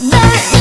The